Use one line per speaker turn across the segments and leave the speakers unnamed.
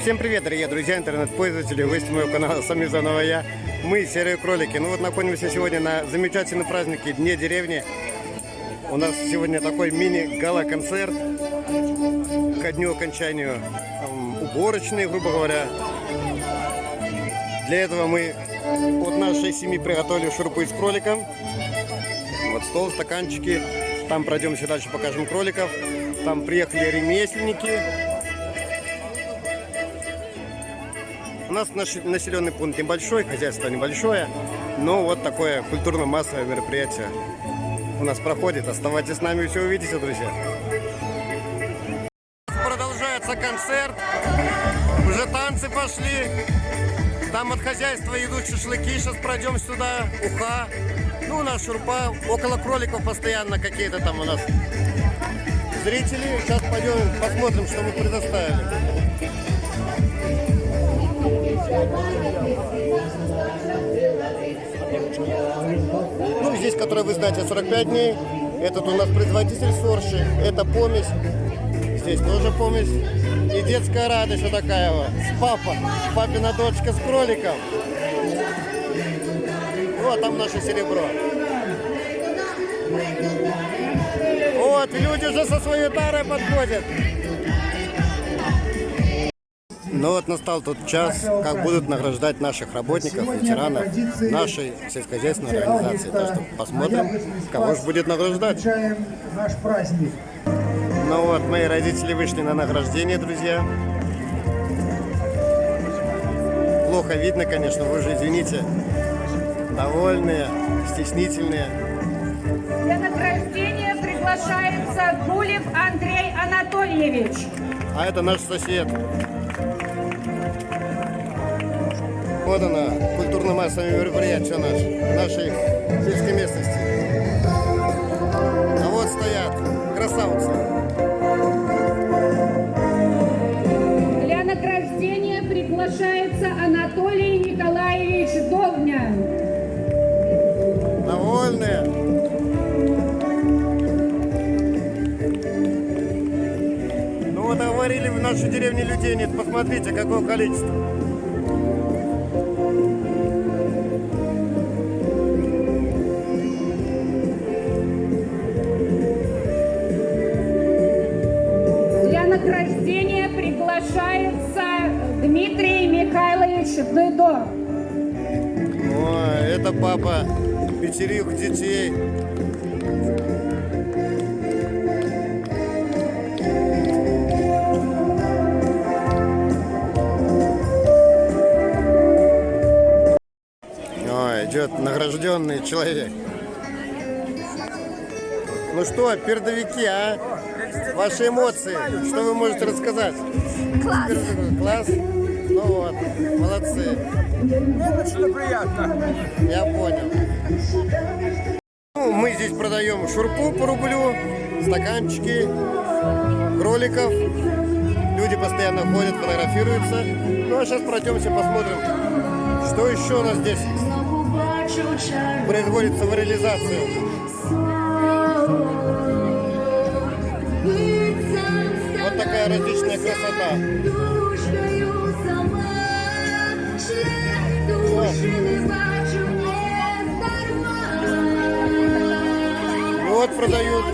Всем привет, дорогие друзья, интернет-пользователи, гости моего канала, с вами заново я, мы, Серые Кролики. Ну вот находимся сегодня на замечательном празднике Дне деревни. У нас сегодня такой мини-гала-концерт ко дню окончанию эм, уборочной, грубо говоря. Для этого мы от нашей семьи приготовили шурпу из кролика. Вот стол, стаканчики. Там пройдемся дальше, покажем кроликов. Там приехали ремесленники. У нас наш населенный пункт небольшой, хозяйство небольшое, но вот такое культурно-массовое мероприятие у нас проходит. Оставайтесь с нами, все увидите, друзья. Продолжается концерт, уже танцы пошли. Там от хозяйства идут шашлыки, сейчас пройдем сюда, уха. Ну, у нас шурпа, около кроликов постоянно какие-то там у нас зрители. Сейчас пойдем посмотрим, что мы предоставили. Ну, здесь, который вы знаете, 45 дней. Этот у нас производитель сорши. Это помесь. Здесь тоже помесь. И детская радость вот такая вот. С папа. Папина дочка с кроликом. Вот там наше серебро. Вот, люди уже со своей тарой подходят. Ну вот настал тот час, как будут награждать наших работников, ветеранов нашей сельскохозяйственной организации. Так что посмотрим, кого же будет награждать.
наш праздник.
Ну вот, мои родители вышли на награждение, друзья. Плохо видно, конечно, вы же извините. Довольные, стеснительные.
Для награждения приглашается Гулев Андрей Анатольевич.
А это наш сосед. Вот она, культурно-массовое мероприятие наш, нашей сельской местности. А вот стоят красавцы.
Для награждения приглашается Анатолий Николаевич Довня.
Довольные. Ну вот говорили в нашей деревне людей нет. Посмотрите, какое количество.
Михайлович Дыдо.
Ой, это папа пятерых детей. Ой, идет награжденный человек. Ну что, пердовики, а? Ваши эмоции, что вы можете рассказать?
Класс.
Класс? Ну вот, молодцы.
Очень приятно.
Я понял. Ну, мы здесь продаем шурпу по рублю, стаканчики, кроликов. Люди постоянно ходят, фотографируются. Ну а сейчас пройдемся, посмотрим, что еще у нас здесь производится в реализацию. Вот такая различная красота. Вот продают.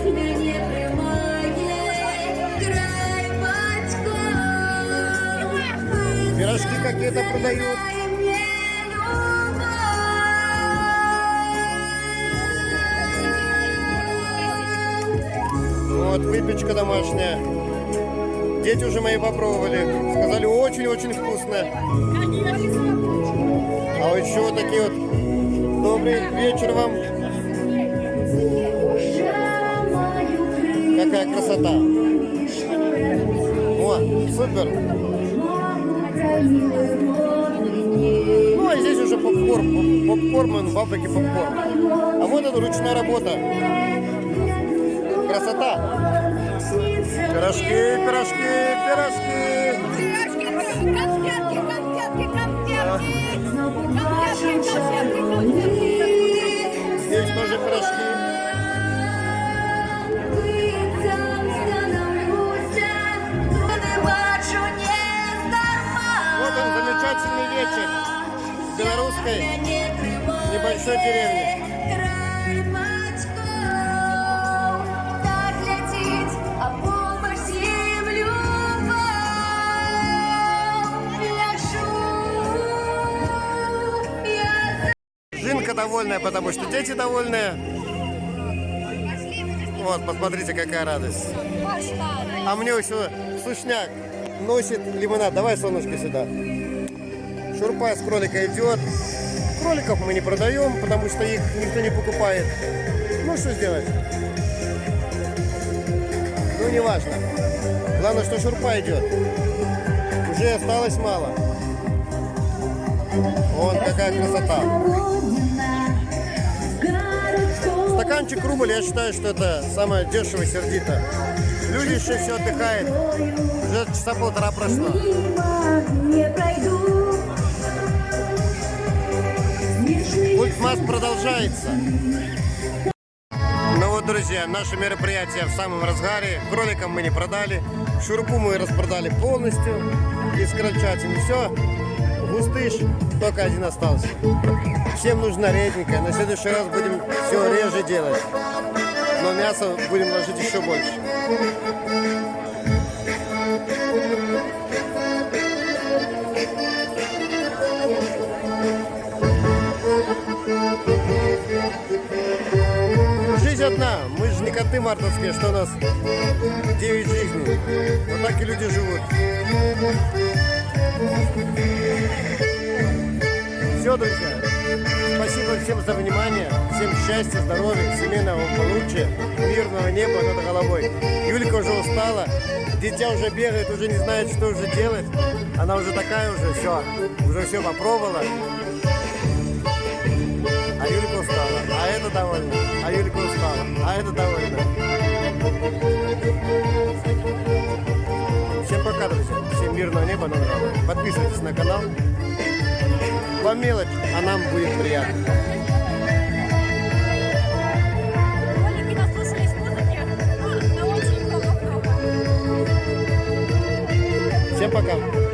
Пирожки какие-то продают. Вот, выпечка домашняя. Дети уже мои попробовали. Сказали, очень-очень вкусно. А еще вот такие вот. Добрый вечер вам. Красота. О, супер. Ну, а здесь уже попкорн. Попкорн, фабрики попкорн. А вот это ручная работа. Красота. Пирожки, пирожки, пирожки. В белорусской небольшой деревне. Жинка довольная, потому что дети довольные. Вот, посмотрите, какая радость. А мне еще сушняк носит лимонад. Давай, солнышко, сюда. Шурпа с кролика идет. Кроликов мы не продаем, потому что их никто не покупает. Ну, что сделать? Ну, не важно. Главное, что шурпа идет. Уже осталось мало. Вон какая красота. Стаканчик рубль, я считаю, что это самое дешево сердито. Люди еще все отдыхают. Уже часа полтора прошло. Масс продолжается. Ну вот, друзья, наше мероприятие в самом разгаре. Кроликам мы не продали. Шурпу мы распродали полностью. Из крольчатины все. Густыш только один остался. Всем нужна редненькая. На следующий раз будем все реже делать. Но мясо будем ложить еще больше. Коты мартовские, что у нас 9 жизней. Вот так и люди живут. Все, друзья. Спасибо всем за внимание. Всем счастья, здоровья, семейного получия, мирного неба над головой. Юлька уже устала. Дитя уже бегает, уже не знает, что уже делать. Она уже такая уже, все. Уже все попробовала. А Юлька устала. А это довольна. А Юлька устала. А это довольна. Всем пока, друзья. Всем мирного неба над головой. Подписывайтесь на канал. По мелочь, а нам будет приятно.
Ну,
Всем пока.